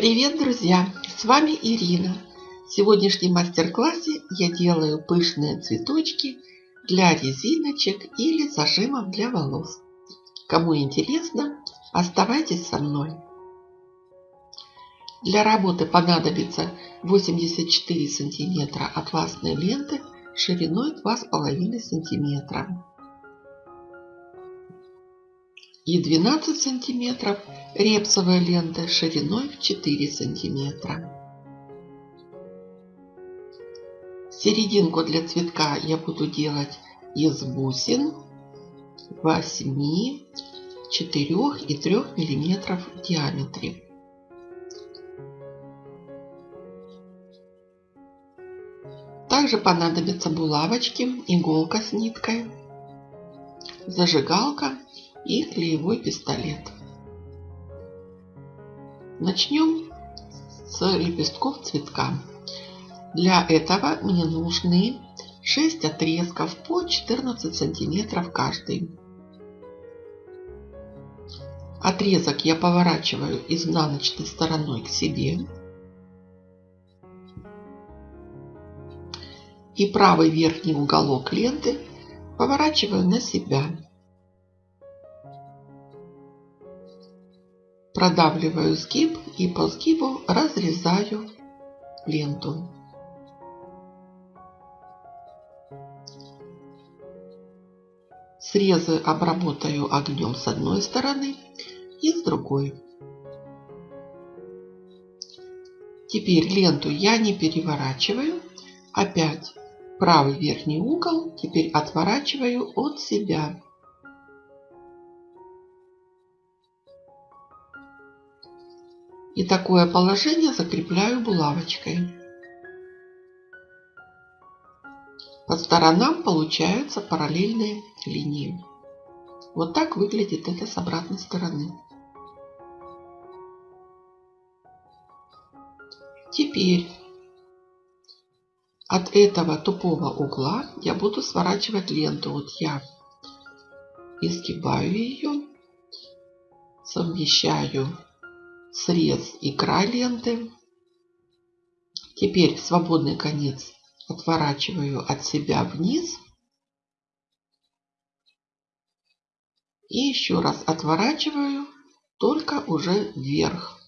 Привет, друзья! С вами Ирина. В сегодняшнем мастер-классе я делаю пышные цветочки для резиночек или зажимов для волос. Кому интересно, оставайтесь со мной. Для работы понадобится 84 сантиметра атласной ленты шириной 2,5 сантиметра и 12 сантиметров репсовой ленты шириной в 4 сантиметра. Серединку для цветка я буду делать из бусин 8, 4 и 3 миллиметров в диаметре. Также понадобятся булавочки, иголка с ниткой, зажигалка и клеевой пистолет. Начнем с лепестков цветка. Для этого мне нужны 6 отрезков по 14 сантиметров каждый. Отрезок я поворачиваю изнаночной стороной к себе. И правый верхний уголок ленты поворачиваю на себя. Продавливаю сгиб и по сгибу разрезаю ленту. Срезы обработаю огнем с одной стороны и с другой. Теперь ленту я не переворачиваю. Опять правый верхний угол теперь отворачиваю от себя. И такое положение закрепляю булавочкой. По сторонам получаются параллельные линии. Вот так выглядит это с обратной стороны. Теперь от этого тупого угла я буду сворачивать ленту. Вот я изгибаю ее, совмещаю срез и край ленты. Теперь свободный конец отворачиваю от себя вниз. И еще раз отворачиваю, только уже вверх.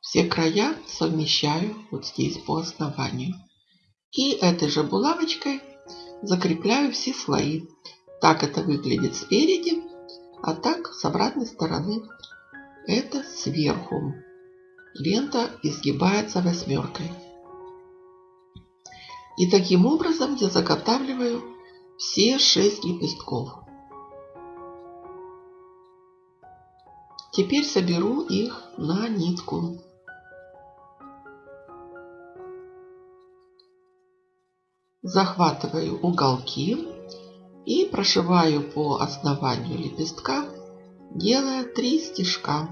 Все края совмещаю вот здесь по основанию. И этой же булавочкой закрепляю все слои. Так это выглядит спереди. А так с обратной стороны это сверху. Лента изгибается восьмеркой. И таким образом я заготавливаю все шесть лепестков. Теперь соберу их на нитку. Захватываю уголки и прошиваю по основанию лепестка, делая три стежка.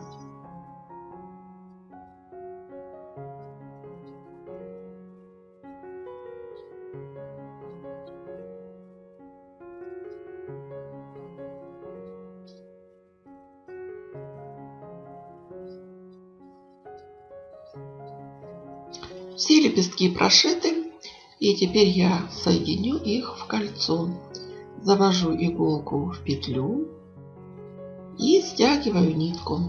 Все лепестки прошиты, и теперь я соединю их в кольцо завожу иголку в петлю и стягиваю нитку.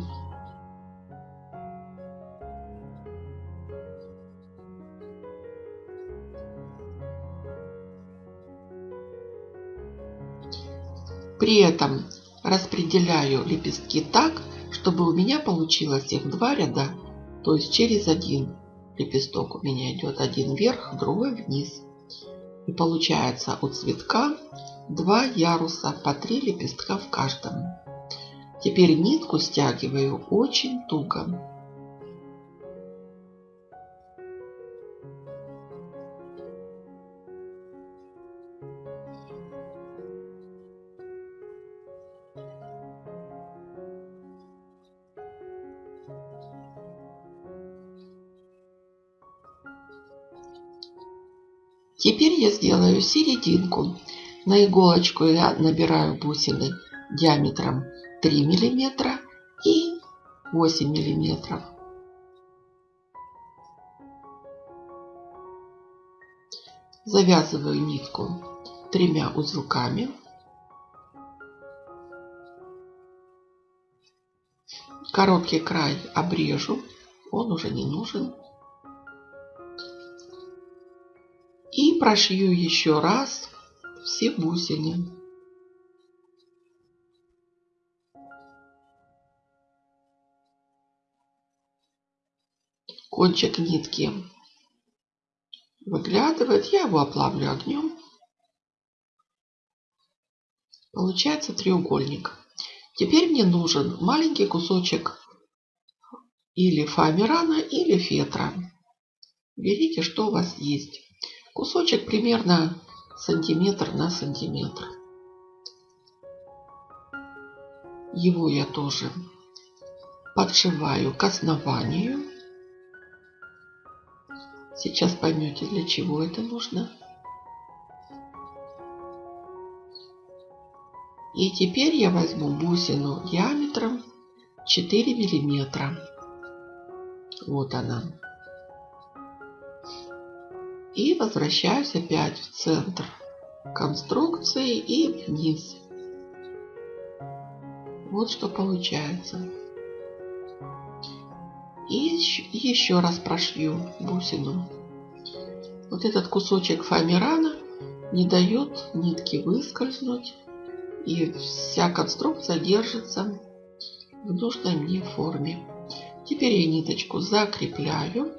При этом распределяю лепестки так, чтобы у меня получилось их два ряда, то есть через один лепесток у меня идет один вверх, другой вниз. И получается у цветка два яруса по три лепестка в каждом. Теперь нитку стягиваю очень туго. Теперь я сделаю серединку. На иголочку я набираю бусины диаметром 3 миллиметра и 8 миллиметров. Завязываю нитку тремя узелками. Короткий край обрежу, он уже не нужен. Прошью еще раз все бусины. Кончик нитки выглядывает, я его оплавлю огнем. Получается треугольник. Теперь мне нужен маленький кусочек или фоамирана, или фетра. Берите, что у вас есть. Кусочек примерно сантиметр на сантиметр. Его я тоже подшиваю к основанию. Сейчас поймете, для чего это нужно. И теперь я возьму бусину диаметром 4 миллиметра. Вот она. И возвращаюсь опять в центр конструкции и вниз. Вот что получается. И еще раз прошью бусину. Вот этот кусочек фоамирана не дает нитке выскользнуть. И вся конструкция держится в нужной мне форме. Теперь я ниточку закрепляю.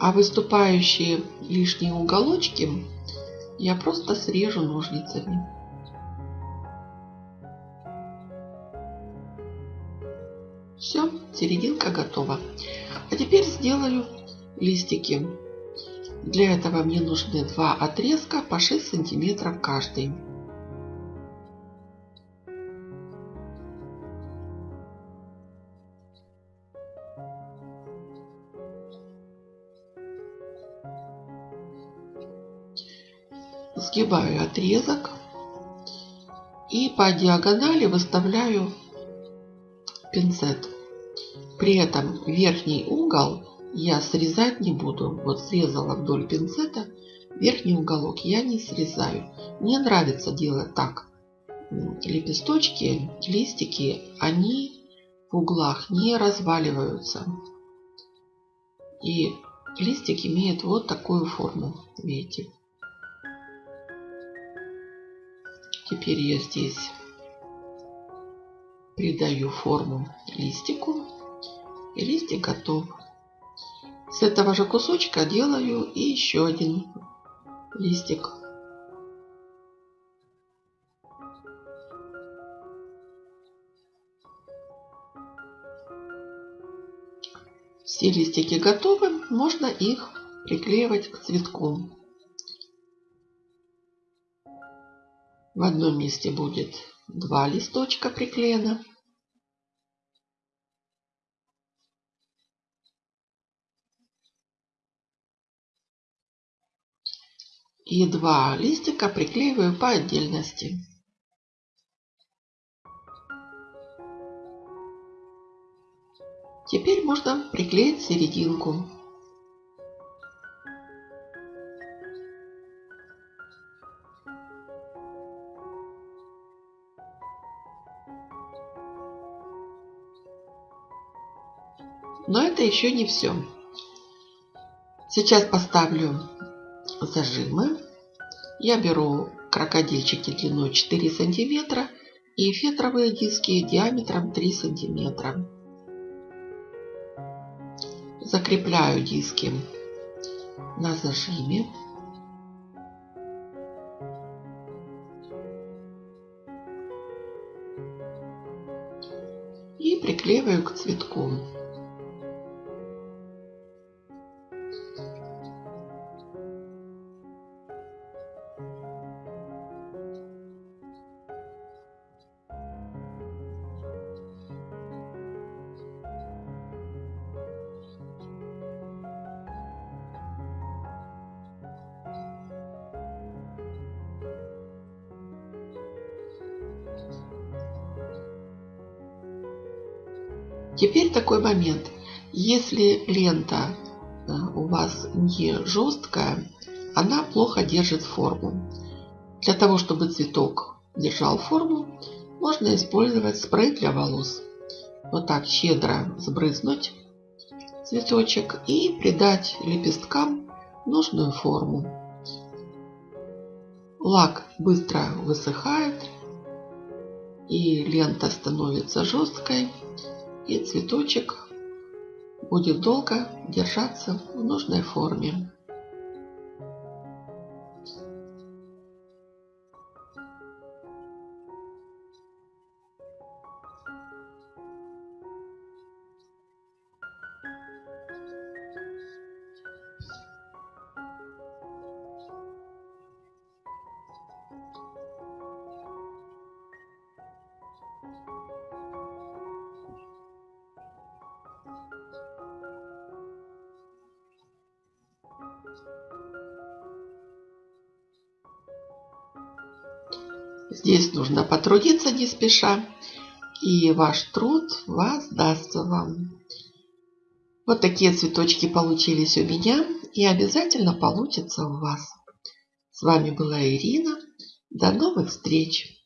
А выступающие лишние уголочки я просто срежу ножницами. Все, серединка готова. А теперь сделаю листики. Для этого мне нужны два отрезка по 6 сантиметров каждый. Сгибаю отрезок и по диагонали выставляю пинцет. При этом верхний угол я срезать не буду. Вот срезала вдоль пинцета, верхний уголок я не срезаю. Мне нравится делать так. Лепесточки, листики, они в углах не разваливаются. И листик имеет вот такую форму, видите. Теперь я здесь придаю форму листику. И листик готов. С этого же кусочка делаю и еще один листик. Все листики готовы, можно их приклеивать к цветку. В одном месте будет два листочка приклеено. И два листика приклеиваю по отдельности. Теперь можно приклеить серединку. Но это еще не все. Сейчас поставлю зажимы. Я беру крокодильчики длиной 4 сантиметра и фетровые диски диаметром 3 сантиметра. Закрепляю диски на зажиме. И приклеиваю к цветку. Теперь такой момент. Если лента э, у вас не жесткая, она плохо держит форму. Для того, чтобы цветок держал форму, можно использовать спрей для волос. Вот так щедро сбрызнуть цветочек и придать лепесткам нужную форму. Лак быстро высыхает и лента становится жесткой и цветочек будет долго держаться в нужной форме. Здесь нужно потрудиться не спеша, и ваш труд воздастся вам. Вот такие цветочки получились у меня и обязательно получится у вас. С вами была Ирина. До новых встреч!